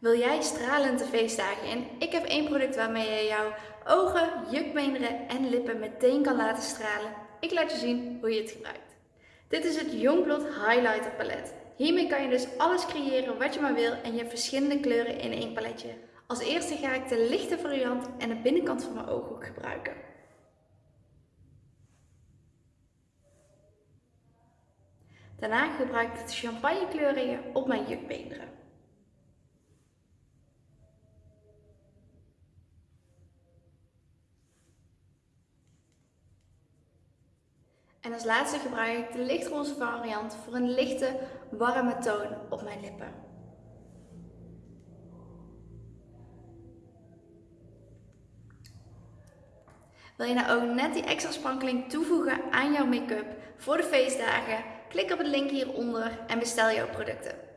Wil jij stralende feestdagen in? Ik heb één product waarmee je jouw ogen, jukbeenderen en lippen meteen kan laten stralen. Ik laat je zien hoe je het gebruikt. Dit is het Youngblood Highlighter palet. Hiermee kan je dus alles creëren wat je maar wil en je hebt verschillende kleuren in één paletje. Als eerste ga ik de lichte variant en de binnenkant van mijn ooghoek gebruiken. Daarna gebruik ik de champagne kleuringen op mijn jukbeenderen. En als laatste gebruik ik de lichtroze variant voor een lichte, warme toon op mijn lippen. Wil je nou ook net die extra sprankeling toevoegen aan jouw make-up voor de feestdagen? Klik op het link hieronder en bestel jouw producten.